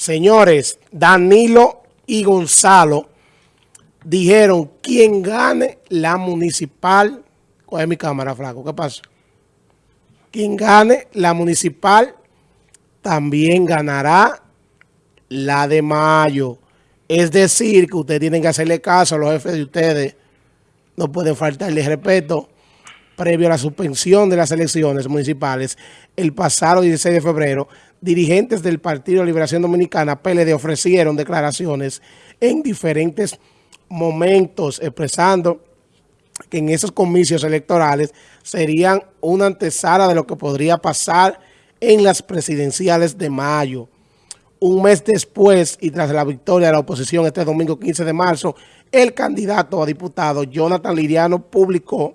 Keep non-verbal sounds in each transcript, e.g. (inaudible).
Señores, Danilo y Gonzalo dijeron, quien gane la municipal, ¿cuál es mi cámara, flaco? ¿Qué pasa? Quien gane la municipal también ganará la de mayo. Es decir, que ustedes tienen que hacerle caso a los jefes de ustedes. No pueden faltarles respeto previo a la suspensión de las elecciones municipales el pasado 16 de febrero, dirigentes del Partido de Liberación Dominicana, PLD, ofrecieron declaraciones en diferentes momentos expresando que en esos comicios electorales serían una antesala de lo que podría pasar en las presidenciales de mayo. Un mes después y tras la victoria de la oposición este domingo 15 de marzo, el candidato a diputado Jonathan Liriano publicó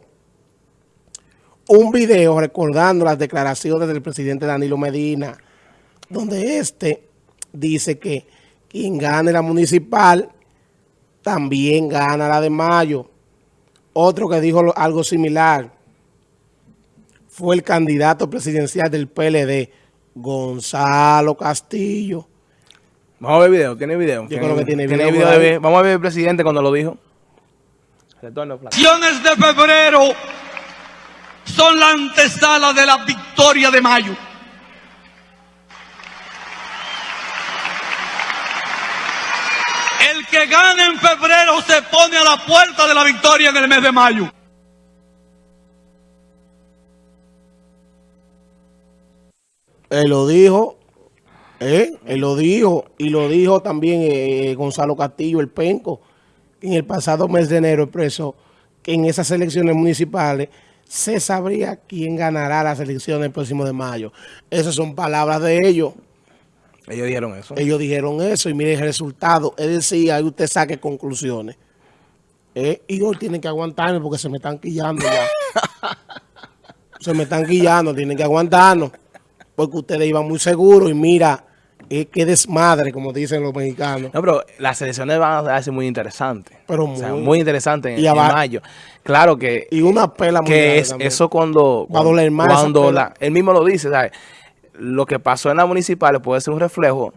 un video recordando las declaraciones del presidente Danilo Medina, donde este dice que quien gane la municipal también gana la de mayo. Otro que dijo algo similar fue el candidato presidencial del PLD, Gonzalo Castillo. Vamos a ver video, ¿tiene video? Yo creo que tiene video. video Vamos a ver el presidente cuando lo dijo. Retorno, de febrero son la antesala de la victoria de mayo. El que gane en febrero se pone a la puerta de la victoria en el mes de mayo. Él lo dijo, ¿eh? él lo dijo, y lo dijo también eh, Gonzalo Castillo, el penco, en el pasado mes de enero expresó que en esas elecciones municipales se sabría quién ganará las elecciones el próximo de mayo. Esas son palabras de ellos. Ellos dijeron eso. Ellos dijeron eso y mire el resultado. Es decir, ahí usted saque conclusiones. Eh, y hoy tienen que aguantarme porque se me están quillando ya. (laughs) se me están quillando, tienen que aguantarnos. Porque ustedes iban muy seguros y mira, es que desmadre, como dicen los mexicanos. No, pero las elecciones van a ser muy interesantes. Pero muy, muy interesantes en, mayo. Claro que... Y una pela Que es eso cuando... Va a doler más Cuando la, él mismo lo dice, ¿sabes? Lo que pasó en la municipal puede ser un reflejo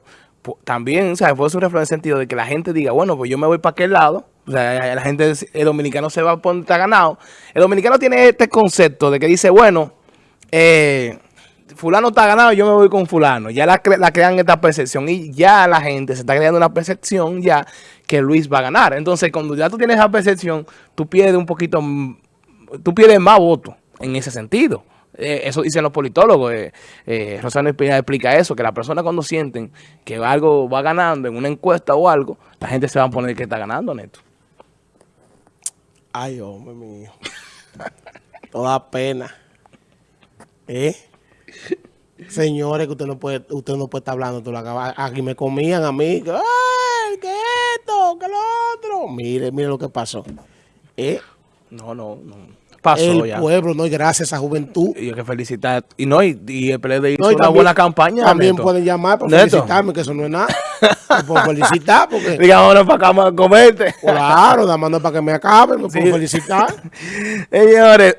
también, ¿sabes? Puede ser un reflejo en el sentido de que la gente diga, bueno, pues yo me voy para aquel lado. O sea, la gente, el dominicano se va a poner ganado. El dominicano tiene este concepto de que dice, bueno, eh fulano está ganado, yo me voy con fulano. Ya la, crean esta percepción y ya la gente se está creando una percepción ya que Luis va a ganar. Entonces, cuando ya tú tienes esa percepción, tú pierdes un poquito, tú pierdes más votos en ese sentido. Eh, eso dicen los politólogos. Eh, eh Rosano Espina explica eso, que las personas cuando sienten que algo va ganando en una encuesta o algo, la gente se va a poner que está ganando, Neto. Ay, hombre mío. (laughs) Toda pena. ¿Eh? Señores, que usted no puede, usted no puede estar hablando, tú lo acabas, aquí me comían a mí, ¡ay, qué esto, qué lo otro! Mire, mire lo que pasó. ¿Eh? No, no, no. Pasó el pueblo, no, y gracias a juventud. Y hay que felicitar. Y no, y, el PLD hizo una buena campaña. También pueden llamar para felicitarme, que eso no es nada. puedo felicitar porque... (laughs) Digamos, para acá, comerte. Claro, nada más para que me acabe, me puedo felicitar. (laughs) Señores...